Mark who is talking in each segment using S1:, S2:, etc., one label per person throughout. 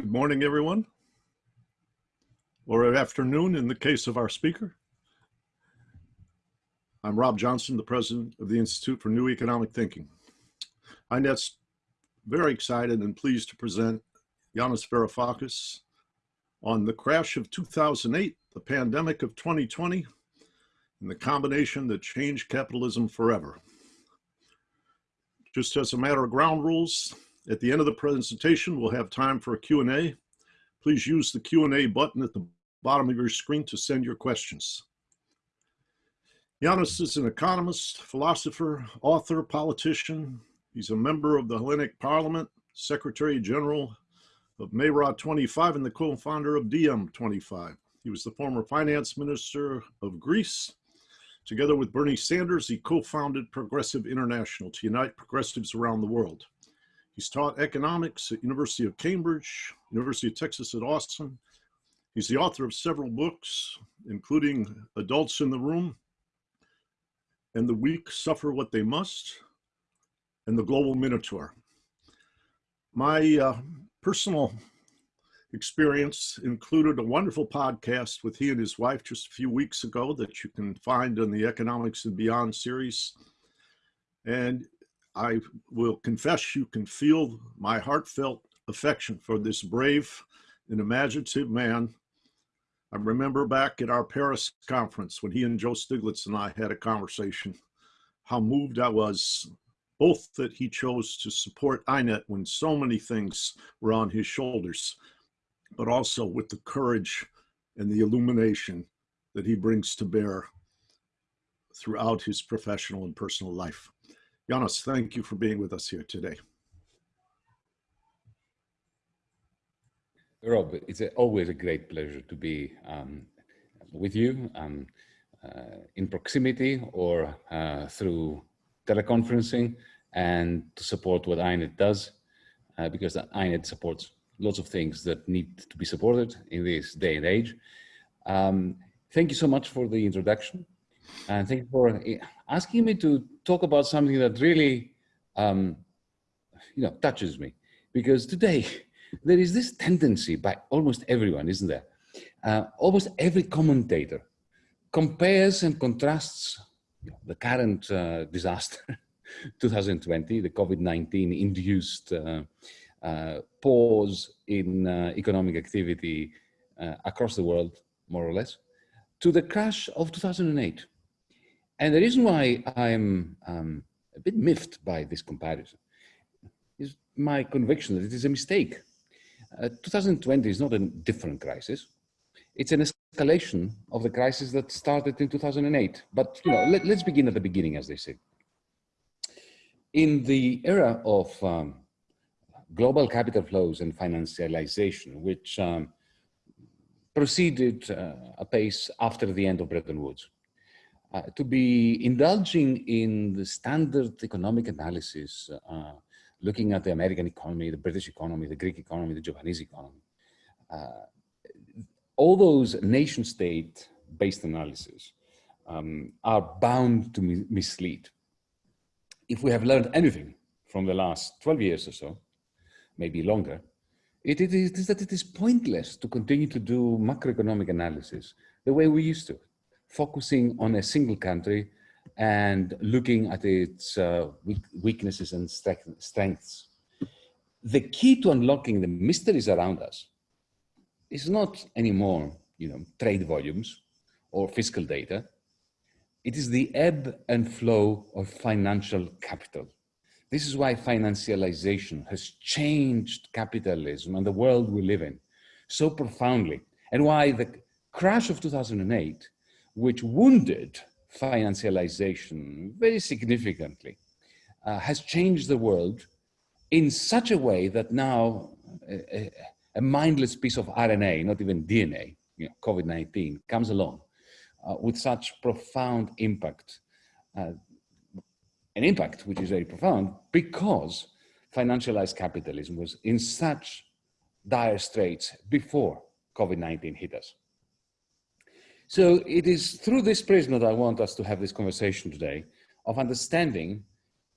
S1: Good morning, everyone, or afternoon in the case of our speaker. I'm Rob Johnson, the president of the Institute for New Economic Thinking. INET's very excited and pleased to present Yanis Varoufakis on the crash of 2008, the pandemic of 2020, and the combination that changed capitalism forever. Just as a matter of ground rules, at the end of the presentation, we'll have time for a Q&A. Please use the Q&A button at the bottom of your screen to send your questions. Yanis is an economist, philosopher, author, politician. He's a member of the Hellenic Parliament, Secretary General of MeRA25 and the co-founder of DiEM25. He was the former finance minister of Greece. Together with Bernie Sanders, he co-founded Progressive International to unite progressives around the world. He's taught economics at University of Cambridge, University of Texas at Austin. He's the author of several books, including Adults in the Room, and The Weak Suffer What They Must, and The Global Minotaur. My uh, personal experience included a wonderful podcast with he and his wife just a few weeks ago that you can find in the Economics and Beyond series. And I will confess you can feel my heartfelt affection for this brave and imaginative man. I remember back at our Paris conference when he and Joe Stiglitz and I had a conversation, how moved I was, both that he chose to support INET when so many things were on his shoulders, but also with the courage and the illumination that he brings to bear throughout his professional and personal life. Yanis, thank you for being with us here today.
S2: Rob, it's a, always a great pleasure to be um, with you um, uh, in proximity or uh, through teleconferencing and to support what INET does uh, because INET supports lots of things that need to be supported in this day and age. Um, thank you so much for the introduction. And thank you for eh, asking me to talk about something that really, um, you know, touches me. Because today, there is this tendency by almost everyone, isn't there? Uh, almost every commentator compares and contrasts the current uh, disaster, 2020, the COVID-19 induced uh, uh, pause in uh, economic activity uh, across the world, more or less, to the crash of 2008. And the reason why I'm um, a bit miffed by this comparison is my conviction that it is a mistake. Uh, 2020 is not a different crisis. It's an escalation of the crisis that started in 2008. But you know, let, us begin at the beginning, as they say. In the era of um, global capital flows and financialization, which um, proceeded uh, apace after the end of Bretton Woods, uh, to be indulging in the standard economic analysis, uh, looking at the American economy, the British economy, the Greek economy, the Japanese economy, uh, all those nation state based analyses um, are bound to mi mislead. If we have learned anything from the last 12 years or so, maybe longer, it, it is that it is pointless to continue to do macroeconomic analysis the way we used to focusing on a single country and looking at its uh, weaknesses and strengths. The key to unlocking the mysteries around us is not anymore, you know, trade volumes or fiscal data. It is the ebb and flow of financial capital. This is why financialization has changed capitalism and the world we live in so profoundly, and why the crash of 2008 which wounded financialization very significantly, uh, has changed the world in such a way that now a, a mindless piece of RNA, not even DNA, you know, COVID-19, comes along uh, with such profound impact. Uh, an impact which is very profound because financialized capitalism was in such dire straits before COVID-19 hit us. So it is through this prism that I want us to have this conversation today of understanding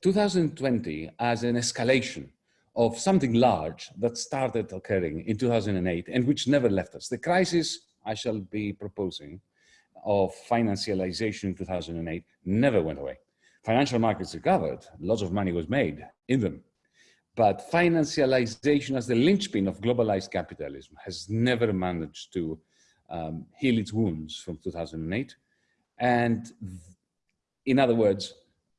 S2: 2020 as an escalation of something large that started occurring in 2008 and which never left us. The crisis I shall be proposing of financialization in 2008 never went away. Financial markets recovered, lots of money was made in them. But financialization as the linchpin of globalized capitalism has never managed to um, heal its wounds from 2008. And in other words,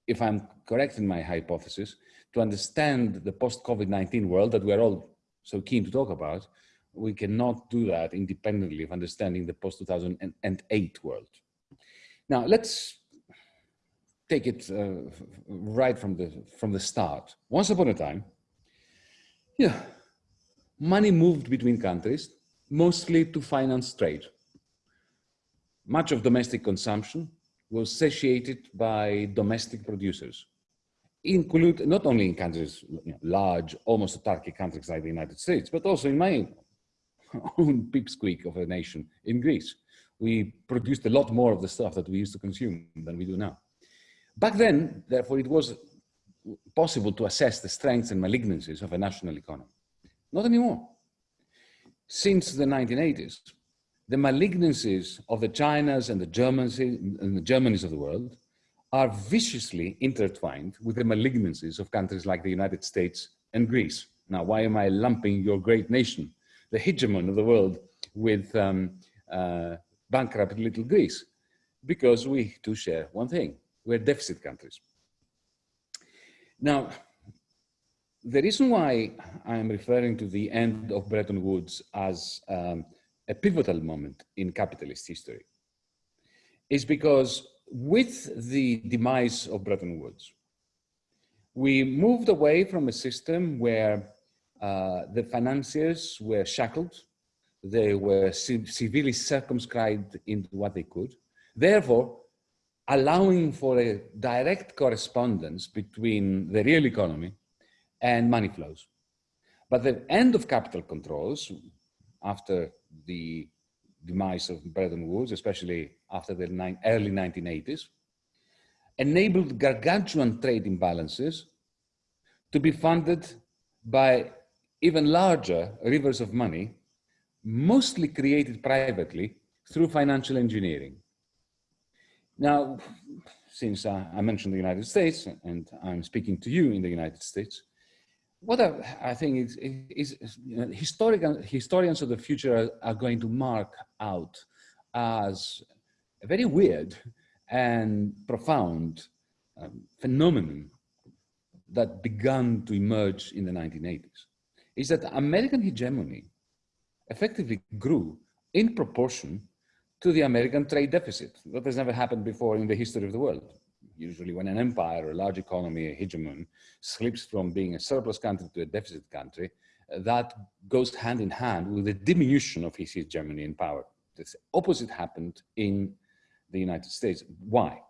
S2: if I'm correct in my hypothesis, to understand the post-COVID-19 world that we're all so keen to talk about, we cannot do that independently of understanding the post-2008 world. Now, let's take it uh, right from the, from the start. Once upon a time, yeah, money moved between countries, mostly to finance trade. Much of domestic consumption was satiated by domestic producers include not only in countries, you know, large, almost autarkic countries like the United States, but also in my own pipsqueak of a nation in Greece. We produced a lot more of the stuff that we used to consume than we do now. Back then, therefore, it was possible to assess the strengths and malignancies of a national economy. Not anymore. Since the 1980s, the malignancies of the Chinas and the Germans and the of the world are viciously intertwined with the malignancies of countries like the United States and Greece. Now, why am I lumping your great nation, the hegemon of the world, with um, uh, bankrupt little Greece? Because we too share one thing, we're deficit countries. Now, the reason why I am referring to the end of Bretton Woods as um, a pivotal moment in capitalist history is because with the demise of Bretton Woods, we moved away from a system where uh, the financiers were shackled, they were severely circumscribed into what they could, therefore allowing for a direct correspondence between the real economy and money flows. But the end of capital controls after the demise of Bretton Woods, especially after the early 1980s, enabled gargantuan trade imbalances to be funded by even larger rivers of money, mostly created privately through financial engineering. Now, since I mentioned the United States and I'm speaking to you in the United States, what I, think is, is, is you know, historians of the future are, are, going to mark out as a very weird and profound um, phenomenon that began to emerge in the 1980s is that American hegemony effectively grew in proportion to the American trade deficit. That has never happened before in the history of the world usually when an empire, or a large economy, a hegemon, slips from being a surplus country to a deficit country, uh, that goes hand in hand with the diminution of his hegemony and power. The opposite happened in the United States. Why?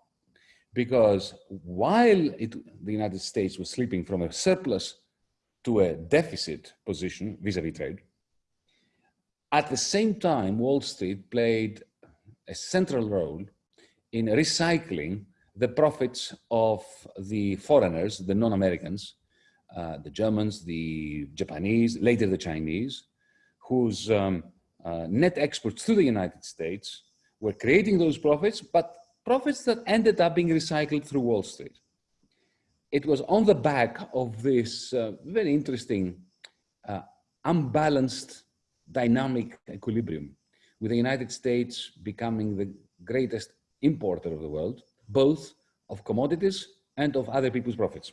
S2: Because while it, the United States was slipping from a surplus to a deficit position vis-a-vis -vis trade, at the same time, Wall Street played a central role in recycling the profits of the foreigners, the non-Americans, uh, the Germans, the Japanese, later the Chinese, whose um, uh, net exports to the United States were creating those profits, but profits that ended up being recycled through Wall Street. It was on the back of this uh, very interesting, uh, unbalanced dynamic equilibrium, with the United States becoming the greatest importer of the world, both of commodities and of other people's profits.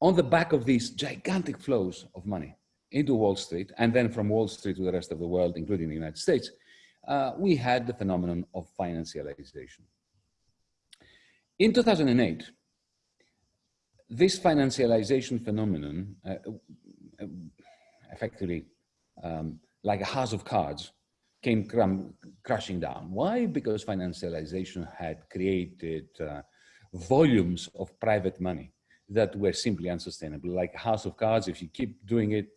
S2: On the back of these gigantic flows of money into Wall Street, and then from Wall Street to the rest of the world, including the United States, uh, we had the phenomenon of financialization. In 2008, this financialization phenomenon, uh, uh, effectively um, like a house of cards, came crashing down. Why? Because financialization had created uh, volumes of private money that were simply unsustainable. Like a house of cards, if you keep doing it,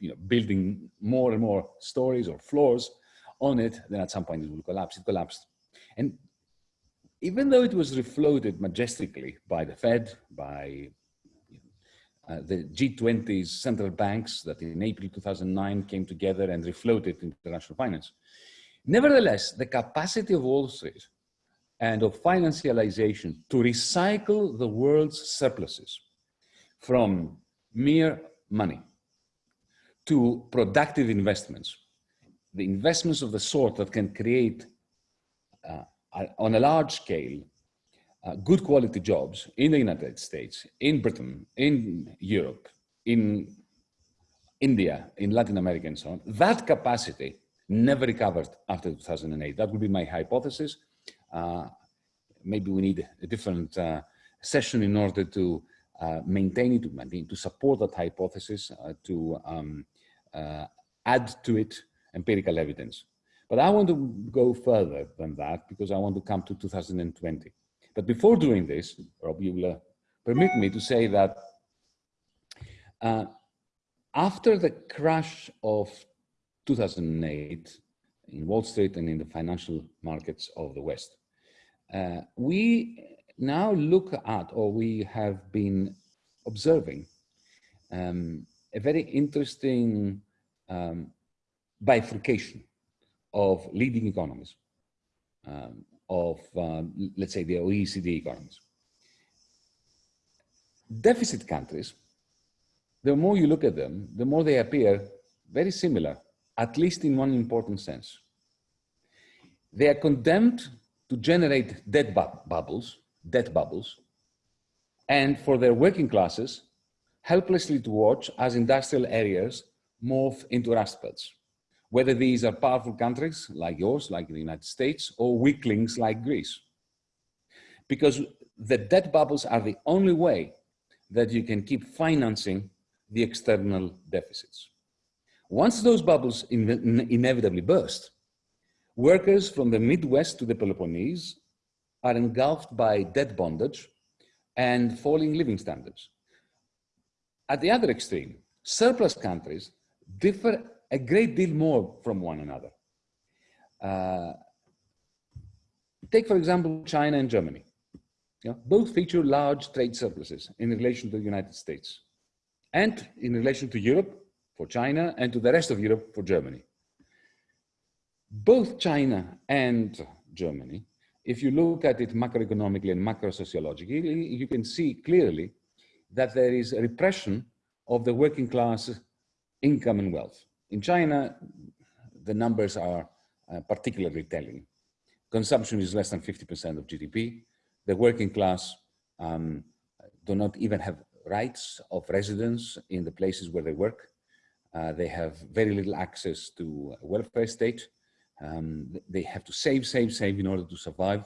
S2: you know, building more and more stories or floors on it, then at some point it will collapse. It collapsed. And even though it was refloated majestically by the Fed, by uh, the G20's central banks that in April 2009 came together and refloated international finance. Nevertheless, the capacity of Wall Street and of financialization to recycle the world's surpluses from mere money to productive investments, the investments of the sort that can create uh, on a large scale uh, good quality jobs in the United States, in Britain, in Europe, in India, in Latin America and so on, that capacity never recovered after 2008. That would be my hypothesis. Uh, maybe we need a different uh, session in order to uh, maintain it, to, maintain, to support that hypothesis, uh, to um, uh, add to it empirical evidence. But I want to go further than that because I want to come to 2020. But before doing this, Rob, you will uh, permit me to say that after the crash of 2008 in Wall Street and in the financial markets of the West, uh, we now look at, or we have been observing, um, a very interesting um, bifurcation of leading economies, um, of, um, let's say, the OECD economies. Deficit countries, the more you look at them, the more they appear very similar, at least in one important sense. They are condemned to generate debt bu bubbles, debt bubbles, and for their working classes, helplessly to watch as industrial areas morph into rust belts whether these are powerful countries like yours, like the United States, or weaklings like Greece. Because the debt bubbles are the only way that you can keep financing the external deficits. Once those bubbles in inevitably burst, workers from the Midwest to the Peloponnese are engulfed by debt bondage and falling living standards. At the other extreme, surplus countries differ a great deal more from one another. Uh, take, for example, China and Germany. Both feature large trade surpluses in relation to the United States and in relation to Europe for China and to the rest of Europe for Germany. Both China and Germany, if you look at it macroeconomically and macro-sociologically, you can see clearly that there is a repression of the working class income and wealth. In China, the numbers are uh, particularly telling. Consumption is less than 50% of GDP. The working class um, do not even have rights of residence in the places where they work. Uh, they have very little access to welfare state. Um, they have to save, save, save in order to survive.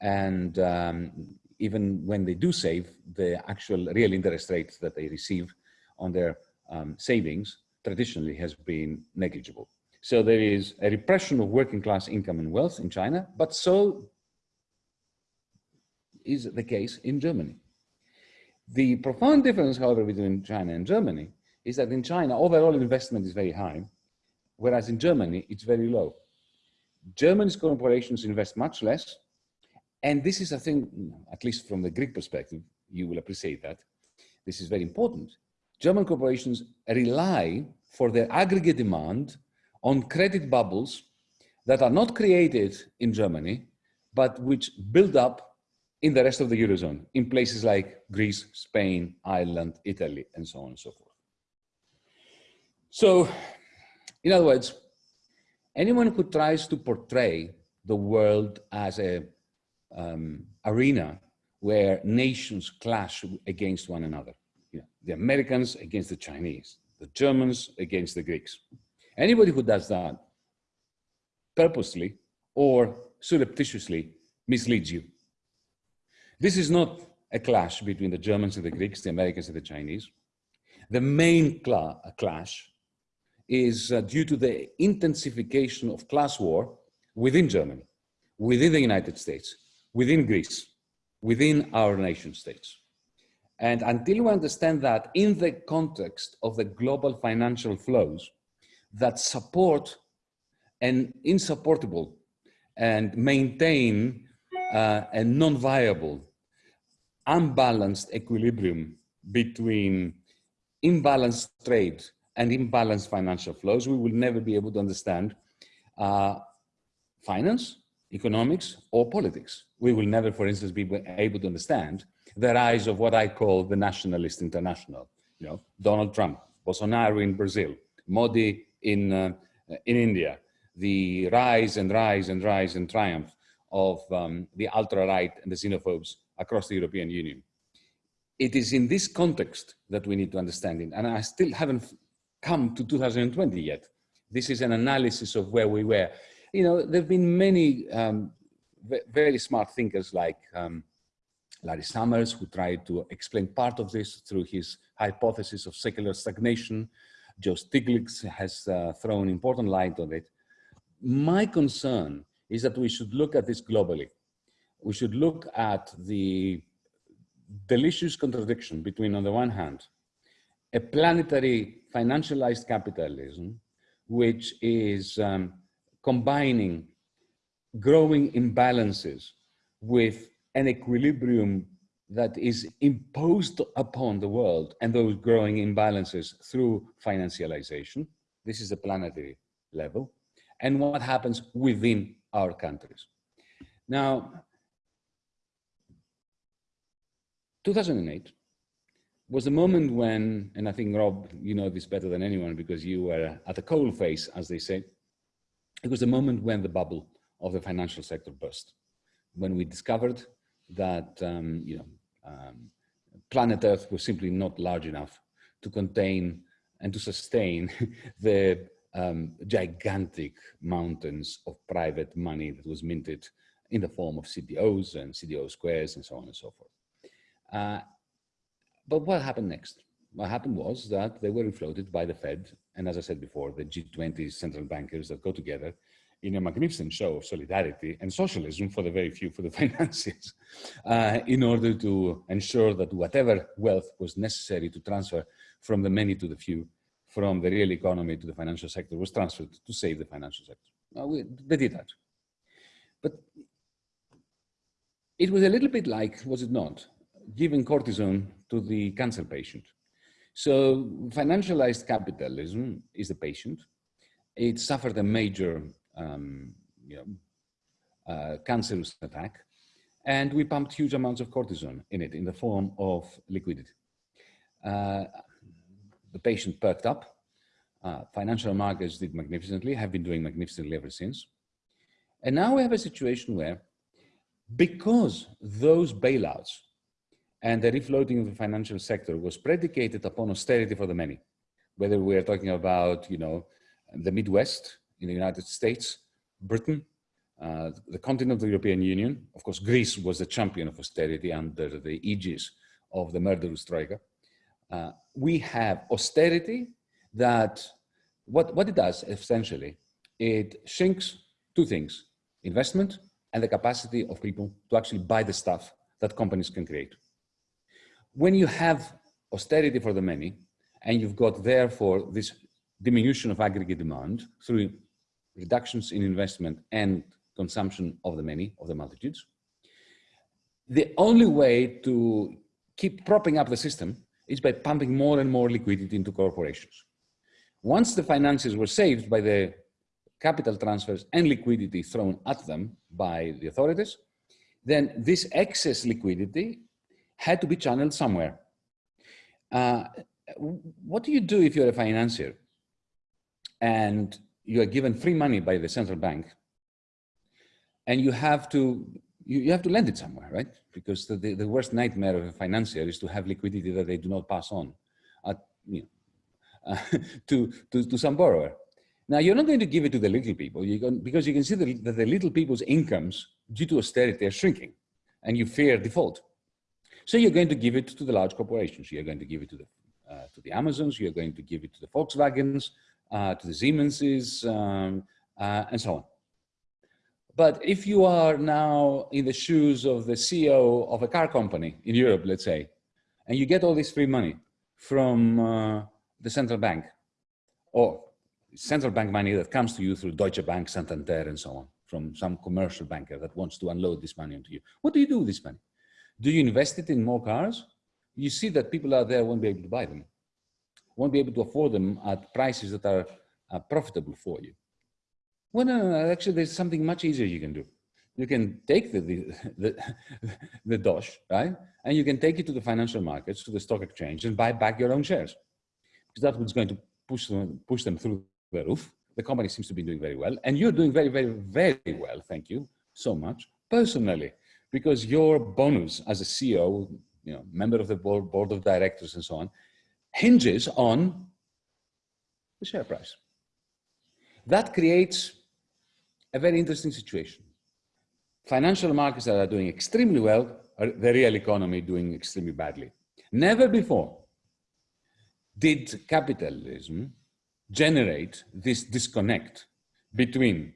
S2: And um, even when they do save, the actual real interest rates that they receive on their um, savings traditionally has been negligible. So there is a repression of working class income and wealth in China, but so is the case in Germany. The profound difference, however, between China and Germany is that in China, overall investment is very high, whereas in Germany, it's very low. Germany's corporations invest much less, and this is a thing, at least from the Greek perspective, you will appreciate that. This is very important German corporations rely for their aggregate demand on credit bubbles that are not created in Germany, but which build up in the rest of the Eurozone, in places like Greece, Spain, Ireland, Italy, and so on and so forth. So, in other words, anyone who tries to portray the world as a um, arena where nations clash against one another you know, the Americans against the Chinese, the Germans against the Greeks. Anybody who does that purposely or surreptitiously misleads you. This is not a clash between the Germans and the Greeks, the Americans and the Chinese. The main cla clash is uh, due to the intensification of class war within Germany, within the United States, within Greece, within our nation states. And until we understand that in the context of the global financial flows that support an insupportable and maintain uh, a non-viable, unbalanced equilibrium between imbalanced trade and imbalanced financial flows, we will never be able to understand uh, finance, economics, or politics. We will never, for instance, be able to understand the rise of what I call the nationalist international. You know, Donald Trump, Bolsonaro in Brazil, Modi in, uh, in India, the rise and rise and rise and triumph of um, the ultra-right and the xenophobes across the European Union. It is in this context that we need to understand it. And I still haven't come to 2020 yet. This is an analysis of where we were. You know, there have been many um, very smart thinkers like um, Larry Summers, who tried to explain part of this through his hypothesis of secular stagnation. Joe Stiglitz has uh, thrown important light on it. My concern is that we should look at this globally. We should look at the delicious contradiction between, on the one hand, a planetary financialized capitalism, which is um, combining growing imbalances with an equilibrium that is imposed upon the world and those growing imbalances through financialization. This is a planetary level. And what happens within our countries. Now, 2008 was the moment when, and I think Rob, you know this better than anyone because you were at the coal face, as they say. It was the moment when the bubble of the financial sector burst, when we discovered that um, you know um, planet Earth was simply not large enough to contain and to sustain the um, gigantic mountains of private money that was minted in the form of CDOs and CDO squares and so on and so forth. Uh, but what happened next? What happened was that they were inflated by the Fed, and as I said before, the G20 central bankers that go together in a magnificent show of solidarity and socialism for the very few, for the financiers, uh, in order to ensure that whatever wealth was necessary to transfer from the many to the few from the real economy to the financial sector was transferred to save the financial sector. we, they did that. But it was a little bit like, was it not, giving cortisone to the cancer patient. So financialized capitalism is the patient. It suffered a major um, you know, uh, cancerous attack, and we pumped huge amounts of cortisone in it in the form of liquidity. Uh, the patient perked up. Uh, financial markets did magnificently, have been doing magnificently ever since. And now we have a situation where, because those bailouts and the refloating of the financial sector was predicated upon austerity for the many, whether we're talking about, you know, the Midwest in the United States, Britain, uh, the continent of the European Union. Of course, Greece was the champion of austerity under the aegis of the murderous Troika. Uh, we have austerity that, what, what it does essentially, it shrinks two things, investment and the capacity of people to actually buy the stuff that companies can create. When you have austerity for the many, and you've got therefore this diminution of aggregate demand through reductions in investment and consumption of the many, of the multitudes, the only way to keep propping up the system is by pumping more and more liquidity into corporations. Once the finances were saved by the capital transfers and liquidity thrown at them by the authorities, then this excess liquidity had to be channeled somewhere. Uh, what do you do if you're a financier and you are given free money by the central bank and you have to you, you have to lend it somewhere, right? Because the, the, the, worst nightmare of a financier is to have liquidity that they do not pass on at, you know, uh, to, to, to some borrower. Now, you're not going to give it to the little people you can, because you can see that, that the little people's incomes due to austerity are shrinking and you fear default. So you're going to give it to the large corporations. You're going to give it to the, uh, to the Amazons, you're going to give it to the Volkswagens, uh, to the Siemenses, um, uh, and so on. But if you are now in the shoes of the CEO of a car company in Europe, let's say, and you get all this free money from uh, the central bank, or central bank money that comes to you through Deutsche Bank, Santander, and so on, from some commercial banker that wants to unload this money onto you. What do you do with this money? Do you invest it in more cars? you see that people out there won't be able to buy them, won't be able to afford them at prices that are profitable for you. Well, no, no, no, actually, there's something much easier you can do. You can take the, the, the, the DOSH, right? And you can take it to the financial markets, to the stock exchange and buy back your own shares. Because that's what's going to push them, push them through the roof. The company seems to be doing very well. And you're doing very, very, very well, thank you so much, personally, because your bonus as a CEO, you know, member of the board, board of directors and so on, hinges on the share price. That creates a very interesting situation. Financial markets that are doing extremely well, the real economy doing extremely badly. Never before did capitalism generate this disconnect between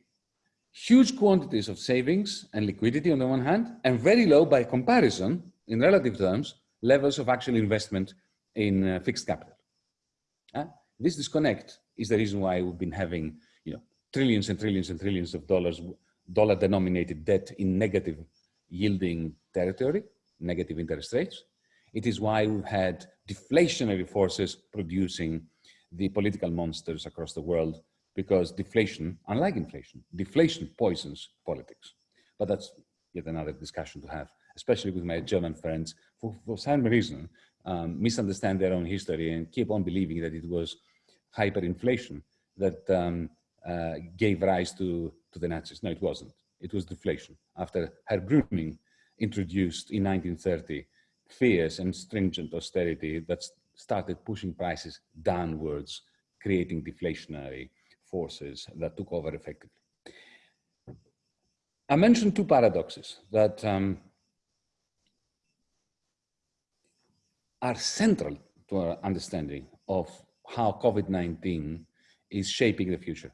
S2: huge quantities of savings and liquidity on the one hand, and very low by comparison, in relative terms, levels of actual investment in uh, fixed capital. Uh, this disconnect is the reason why we've been having you know, trillions and trillions and trillions of dollars, dollar denominated debt in negative yielding territory, negative interest rates. It is why we've had deflationary forces producing the political monsters across the world because deflation, unlike inflation, deflation poisons politics. But that's yet another discussion to have, especially with my German friends, for, for some reason, um, misunderstand their own history and keep on believing that it was hyperinflation that um, uh, gave rise to, to the Nazis. No, it wasn't. It was deflation. After Herr Brüning introduced in 1930 fierce and stringent austerity that started pushing prices downwards, creating deflationary forces that took over effectively. I mentioned two paradoxes that um, are central to our understanding of how COVID-19 is shaping the future.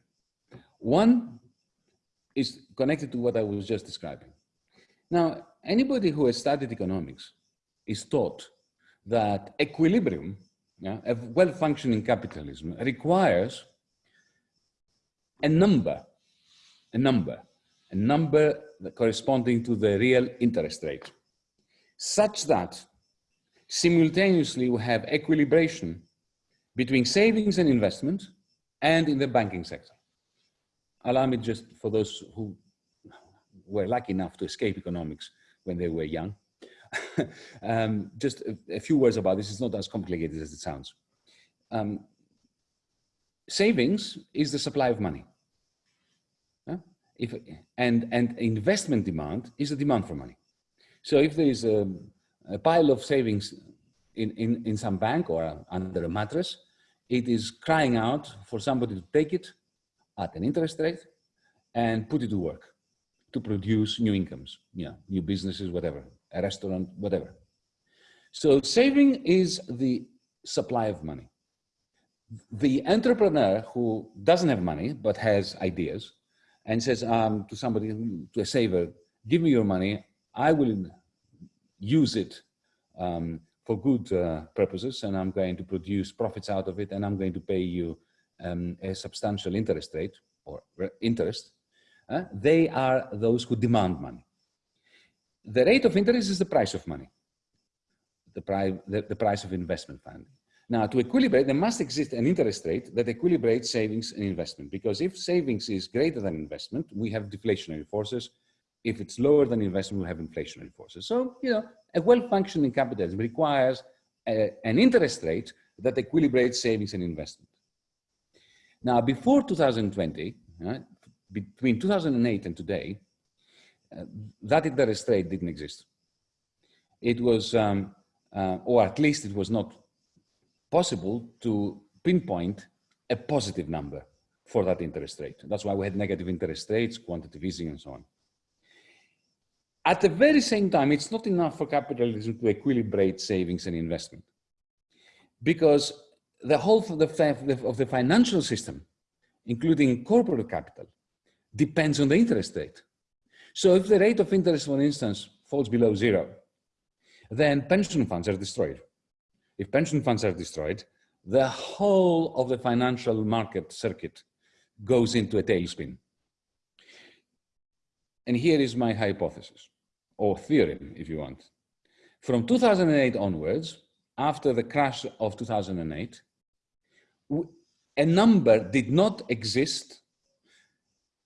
S2: One is connected to what I was just describing. Now, anybody who has studied economics is taught that equilibrium, yeah, a well-functioning capitalism requires a number, a number, a number corresponding to the real interest rate, such that simultaneously we have equilibration between savings and investment and in the banking sector. Allow me just for those who were lucky enough to escape economics when they were young, um, just a, a, few words about this. It's not as complicated as it sounds. Um, savings is the supply of money. If, and, and investment demand is the demand for money. So if there is a, a pile of savings in, in, in some bank or under a mattress, it is crying out for somebody to take it at an interest rate and put it to work to produce new incomes, yeah, new businesses, whatever, a restaurant, whatever. So saving is the supply of money. The entrepreneur who doesn't have money but has ideas and says um, to somebody, to a saver, give me your money, I will use it um, for good uh, purposes and I'm going to produce profits out of it and I'm going to pay you um, a substantial interest rate or interest, uh, they are those who demand money. The rate of interest is the price of money, the, pri the, the price of investment funding. Now, to equilibrate, there must exist an interest rate that equilibrates savings and investment, because if savings is greater than investment, we have deflationary forces. If it's lower than investment, we have inflationary forces. So, you know, a well-functioning capitalism requires a, an interest rate that equilibrates savings and investment. Now, before 2020, right, between 2008 and today, uh, that interest rate didn't exist. It was, um, uh, or at least it was not possible to pinpoint a positive number for that interest rate. That's why we had negative interest rates, quantitative easing, and so on. At the very same time, it's not enough for capitalism to equilibrate savings and investment because the whole of the, of the financial system, including corporate capital, depends on the interest rate. So if the rate of interest, for instance, falls below zero, then pension funds are destroyed. If pension funds are destroyed, the whole of the financial market circuit goes into a tailspin. And here is my hypothesis, or theorem, if you want. From 2008 onwards, after the crash of 2008, a number did not exist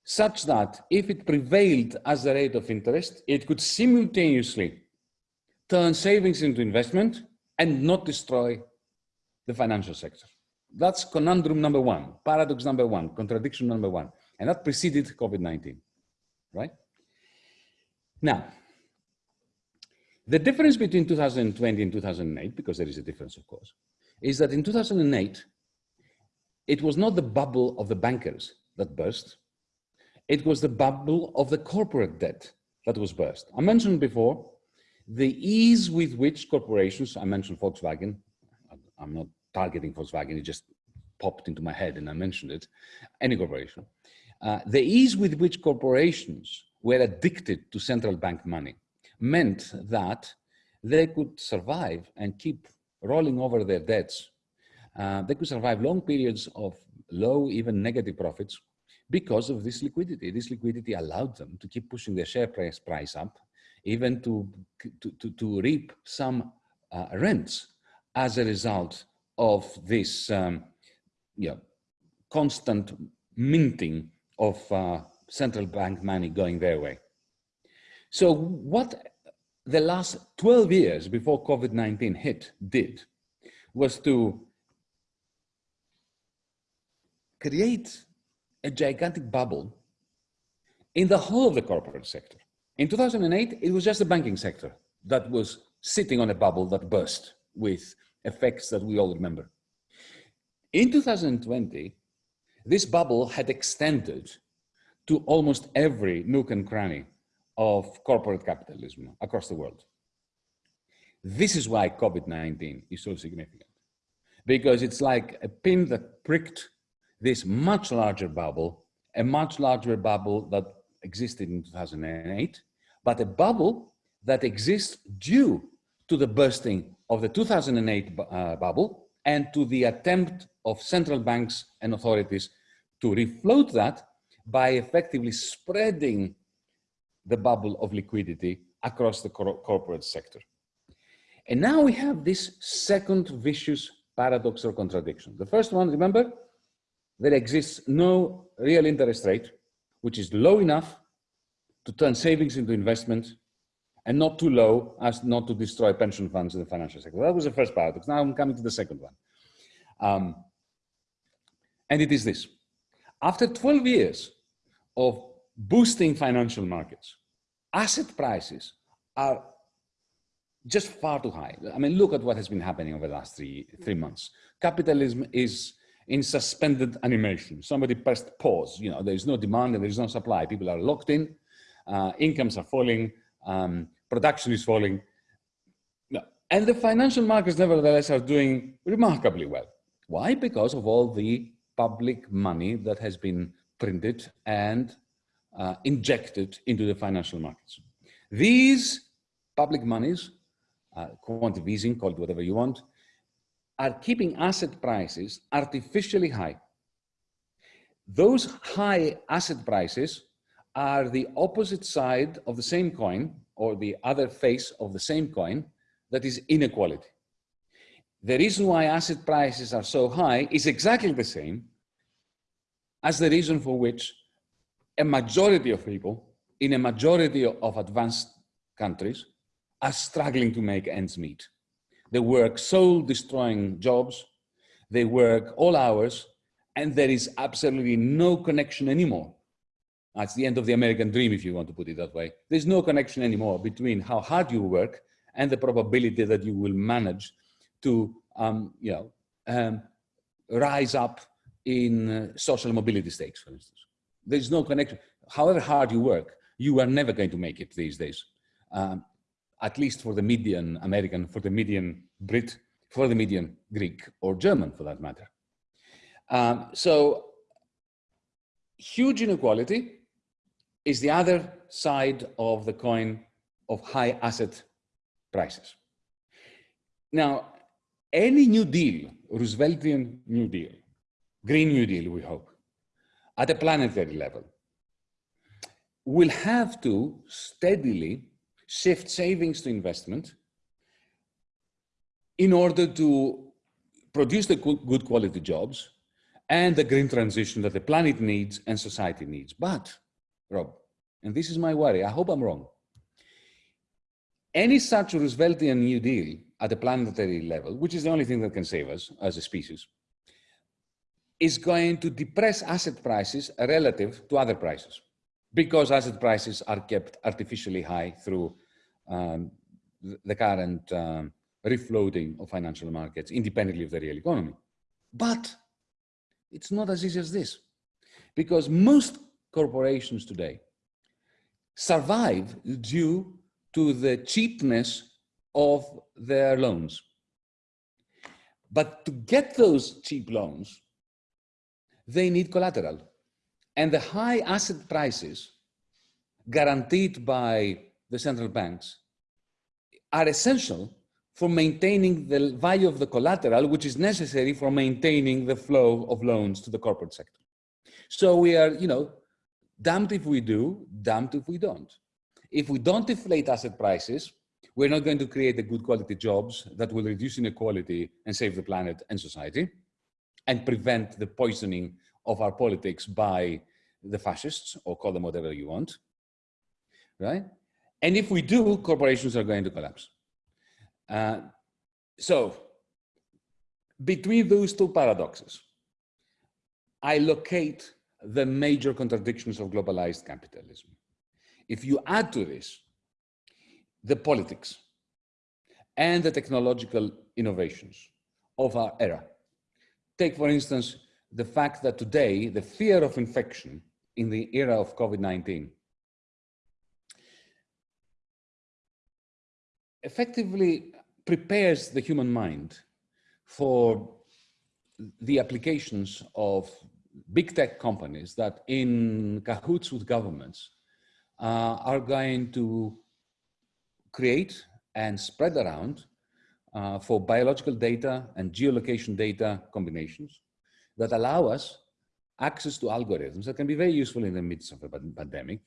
S2: such that if it prevailed as the rate of interest, it could simultaneously turn savings into investment and not destroy the financial sector. That's conundrum number one, paradox number one, contradiction number one. And that preceded COVID-19, right? Now, the difference between 2020 and 2008, because there is a difference, of course, is that in 2008, it was not the bubble of the bankers that burst. It was the bubble of the corporate debt that was burst. I mentioned before the ease with which corporations, I mentioned Volkswagen, I'm not targeting Volkswagen, it just popped into my head and I mentioned it, any corporation. Uh, the ease with which corporations were addicted to central bank money meant that they could survive and keep rolling over their debts. Uh, they could survive long periods of low, even negative profits because of this liquidity. This liquidity allowed them to keep pushing their share price, price up, even to, to, to, to reap some uh, rents as a result of this um, you know, constant minting of uh, central bank money going their way. So what the last 12 years before COVID-19 hit did was to create a gigantic bubble in the whole of the corporate sector. In 2008, it was just the banking sector that was sitting on a bubble that burst with effects that we all remember. In 2020, this bubble had extended to almost every nook and cranny of corporate capitalism across the world. This is why COVID-19 is so significant, because it's like a pin that pricked this much larger bubble, a much larger bubble that existed in 2008, but a bubble that exists due to the bursting of the 2008 uh, bubble and to the attempt of central banks and authorities to refloat that by effectively spreading the bubble of liquidity across the cor corporate sector. And now we have this second vicious paradox or contradiction. The first one, remember, there exists no real interest rate, which is low enough to turn savings into investment and not too low as not to destroy pension funds in the financial sector. That was the first paradox. Now I'm coming to the second one. Um, and it is this. After 12 years of boosting financial markets, asset prices are just far too high. I mean, look at what has been happening over the last three, three months. Capitalism is in suspended animation. Somebody pressed pause. You know, there is no demand and there is no supply. People are locked in. Uh, incomes are falling. Um, production is falling. No. And the financial markets, nevertheless, are doing remarkably well. Why? Because of all the public money that has been printed and uh, injected into the financial markets. These public monies, uh, quantitative easing, call it whatever you want, are keeping asset prices artificially high. Those high asset prices are the opposite side of the same coin or the other face of the same coin that is inequality. The reason why asset prices are so high is exactly the same as the reason for which a majority of people in a majority of advanced countries are struggling to make ends meet. They work soul destroying jobs, they work all hours, and there is absolutely no connection anymore. That's the end of the American dream, if you want to put it that way. There's no connection anymore between how hard you work and the probability that you will manage to um, you know, um, rise up in uh, social mobility stakes, for instance. There's no connection. However hard you work, you are never going to make it these days. Um, at least for the median American, for the median Brit, for the median Greek or German for that matter. Um, so huge inequality is the other side of the coin of high asset prices. Now, any New Deal, Rooseveltian New Deal, Green New Deal, we hope, at a planetary level, will have to steadily shift savings to investment in order to produce the good quality jobs and the green transition that the planet needs and society needs. But, Rob, and this is my worry, I hope I'm wrong, any such Rooseveltian New Deal at the planetary level, which is the only thing that can save us as a species, is going to depress asset prices relative to other prices because asset prices are kept artificially high through um, the current um, refloating of financial markets independently of the real economy. But it's not as easy as this because most corporations today survive due to the cheapness of their loans. But to get those cheap loans, they need collateral. And the high asset prices guaranteed by the central banks are essential for maintaining the value of the collateral, which is necessary for maintaining the flow of loans to the corporate sector. So we are, you know, damned if we do, damned if we don't. If we don't deflate asset prices, we're not going to create the good quality jobs that will reduce inequality and save the planet and society and prevent the poisoning of our politics by the fascists or call them whatever you want, right? And if we do, corporations are going to collapse. Uh, so between those two paradoxes, I locate the major contradictions of globalized capitalism. If you add to this the politics and the technological innovations of our era, take for instance the fact that today the fear of infection in the era of COVID-19 effectively prepares the human mind for the applications of big tech companies that in cahoots with governments uh, are going to create and spread around uh, for biological data and geolocation data combinations that allow us access to algorithms that can be very useful in the midst of a pandemic.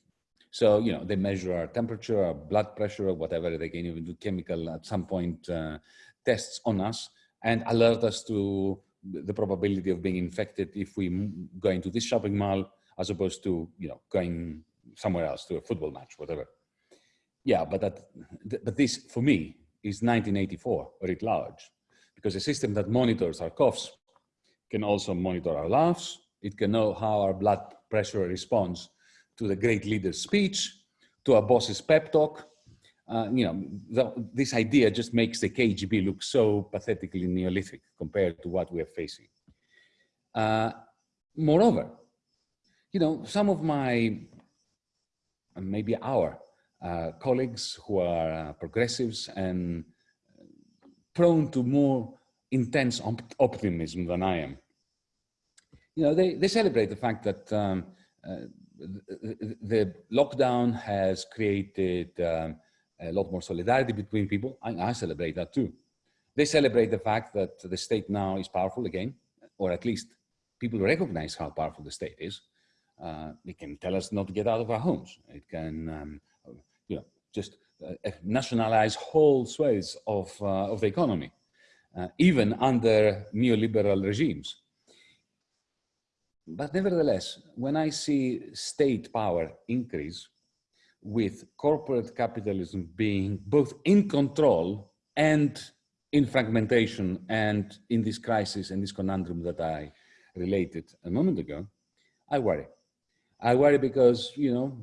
S2: So, you know, they measure our temperature, our blood pressure, or whatever. They can even do chemical at some point uh, tests on us and alert us to the probability of being infected if we go into this shopping mall as opposed to, you know, going somewhere else to a football match, whatever. Yeah, but that, but this for me is 1984 writ large because a system that monitors our coughs can also monitor our laughs. It can know how our blood pressure responds to the great leader's speech, to our boss's pep talk. Uh, you know, the, this idea just makes the KGB look so pathetically Neolithic compared to what we're facing. Uh, moreover, you know, some of my, maybe our uh, colleagues who are uh, progressives and prone to more intense op optimism than I am. You know, they, they celebrate the fact that um, uh, the, the, lockdown has created um, a lot more solidarity between people. I, I, celebrate that too. They celebrate the fact that the state now is powerful again, or at least people recognize how powerful the state is. Uh, it can tell us not to get out of our homes. It can, um, you know, just uh, nationalize whole swathes of, uh, of the economy uh, even under neoliberal regimes. But nevertheless, when I see state power increase with corporate capitalism being both in control and in fragmentation and in this crisis and this conundrum that I related a moment ago, I worry. I worry because, you know,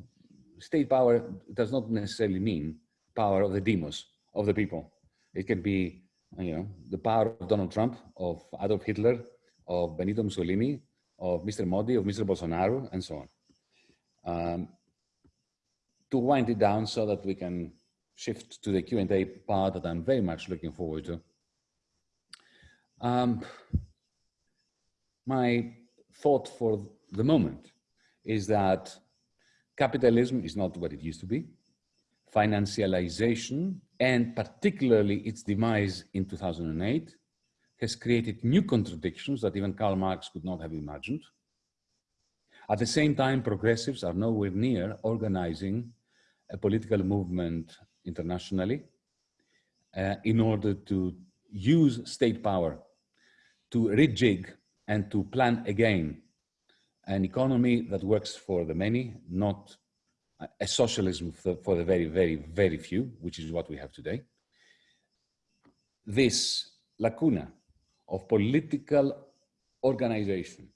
S2: state power does not necessarily mean power of the demos, of the people. It can be you know, the power of Donald Trump, of Adolf Hitler, of Benito Mussolini, of Mr. Modi, of Mr. Bolsonaro, and so on. Um, to wind it down so that we can shift to the Q&A part that I'm very much looking forward to. Um, my thought for the moment is that capitalism is not what it used to be. Financialization and particularly its demise in 2008 has created new contradictions that even Karl Marx could not have imagined. At the same time, progressives are nowhere near organizing a political movement internationally uh, in order to use state power to rejig and to plan again an economy that works for the many, not a socialism for, for the very, very, very few, which is what we have today. This lacuna of political organization,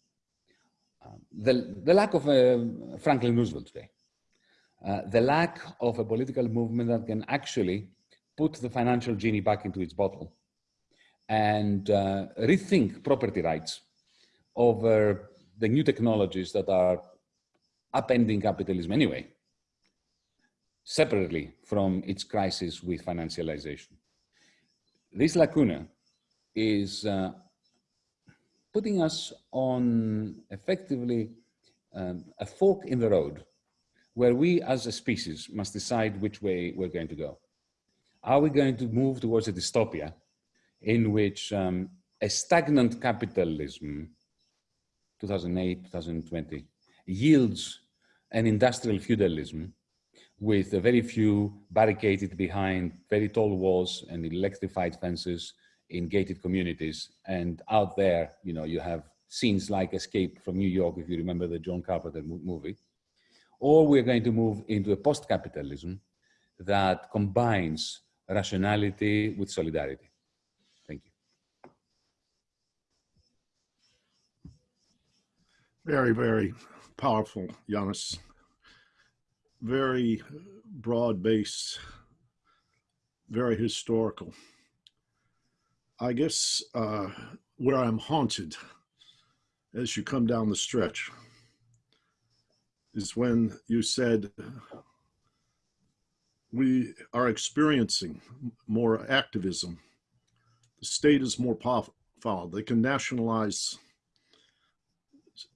S2: um, the, the lack of uh, Franklin Roosevelt today, uh, the lack of a political movement that can actually put the financial genie back into its bottle and uh, rethink property rights over the new technologies that are upending capitalism anyway, separately from its crisis with financialization. This lacuna is uh, putting us on effectively um, a fork in the road where we as a species must decide which way we're going to go. Are we going to move towards a dystopia in which um, a stagnant capitalism, 2008, 2020, yields an industrial feudalism with a very few barricaded behind very tall walls and electrified fences in gated communities. And out there, you know, you have scenes like Escape from New York, if you remember the John Carpenter movie. Or we're going to move into a post-capitalism that combines rationality with solidarity. Thank you.
S1: Very, very powerful, Yanis. Very broad-based, very historical. I guess uh, where I'm haunted as you come down the stretch is when you said we are experiencing more activism. The state is more powerful. They can nationalize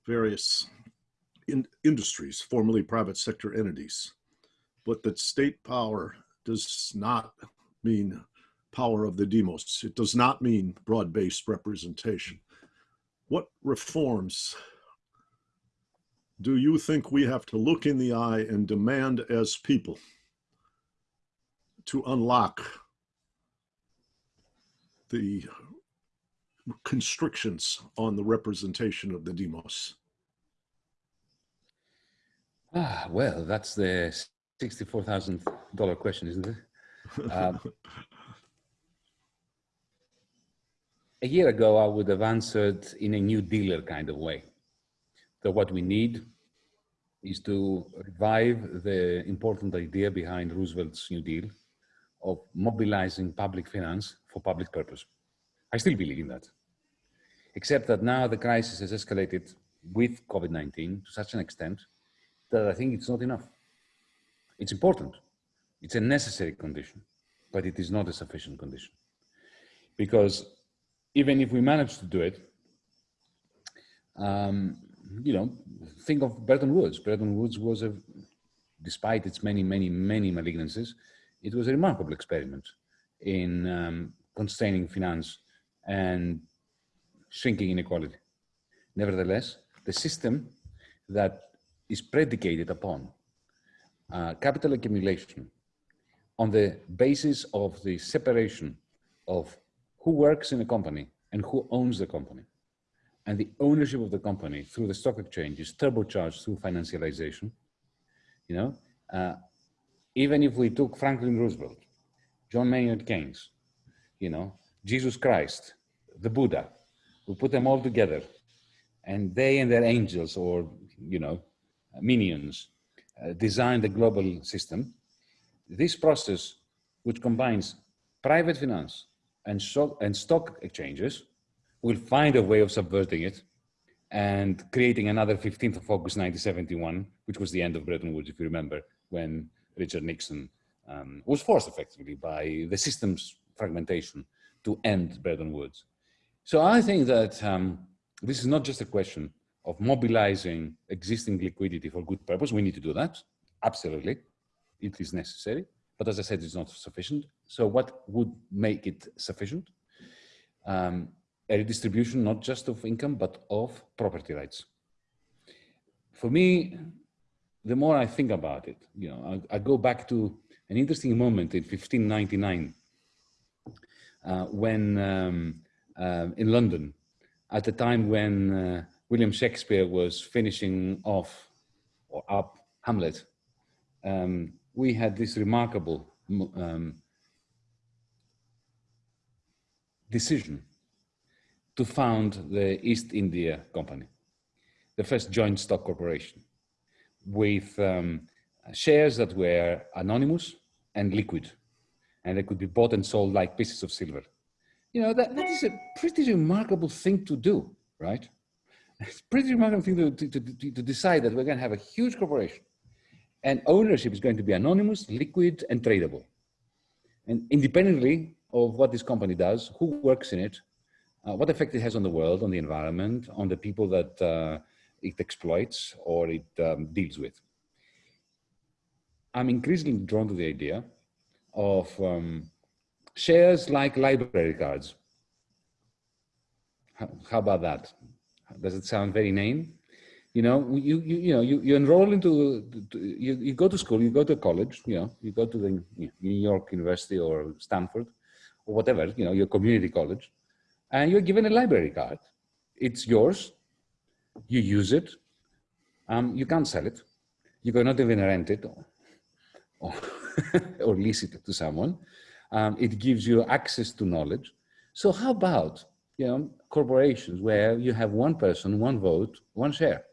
S1: various in industries, formerly private sector entities. But that state power does not mean power of the demos. It does not mean broad-based representation. What reforms do you think we have to look in the eye and demand as people to unlock the constrictions on the representation of the demos?
S2: Ah, well, that's the $64,000 question, isn't it? Um, a year ago, I would have answered in a new dealer kind of way. That what we need is to revive the important idea behind Roosevelt's New Deal of mobilizing public finance for public purpose. I still believe in that. Except that now the crisis has escalated with COVID-19 to such an extent that I think it's not enough. It's important. It's a necessary condition, but it is not a sufficient condition. Because even if we manage to do it, um, you know, think of Bretton Woods. Bretton Woods was a, despite its many, many, many malignancies, it was a remarkable experiment in um, constraining finance and shrinking inequality. Nevertheless, the system that is predicated upon uh, capital accumulation on the basis of the separation of who works in a company and who owns the company. And the ownership of the company through the stock exchange is turbocharged through financialization. You know, uh, even if we took Franklin Roosevelt, John Maynard Keynes, you know, Jesus Christ, the Buddha, we put them all together and they and their angels or, you know, minions uh, designed the global system. This process, which combines private finance and, and stock exchanges, will find a way of subverting it and creating another 15th of August 1971, which was the end of Bretton Woods, if you remember, when Richard Nixon um, was forced effectively by the system's fragmentation to end Bretton Woods. So I think that um, this is not just a question of mobilizing existing liquidity for good purpose. We need to do that, absolutely. It is necessary, but as I said, it's not sufficient. So what would make it sufficient? Um, a redistribution not just of income, but of property rights. For me, the more I think about it, you know, I, I go back to an interesting moment in 1599 uh, when um, um in London, at the time when uh, William Shakespeare was finishing off or up Hamlet, um, we had this remarkable um, decision to found the East India Company, the first joint stock corporation, with um, shares that were anonymous and liquid, and they could be bought and sold like pieces of silver. You know, that, that is a pretty remarkable thing to do, right? It's pretty remarkable thing to, to, to, to decide that we're going to have a huge corporation and ownership is going to be anonymous, liquid, and tradable. And independently of what this company does, who works in it, uh, what effect it has on the world, on the environment, on the people that uh, it exploits or it um, deals with. I'm increasingly drawn to the idea of um, shares like library cards. How, how, about that? Does it sound very name? You know, you, you, you know, you, you enroll into, you, you go to school, you go to college, you know, you go to the New York University or Stanford or whatever, you know, your community college and you're given a library card. It's yours, you use it, um, you can't sell it, you cannot even rent it or, or, or lease it to someone. Um, it gives you access to knowledge. So how about, you know, corporations where you have one person, one vote, one share,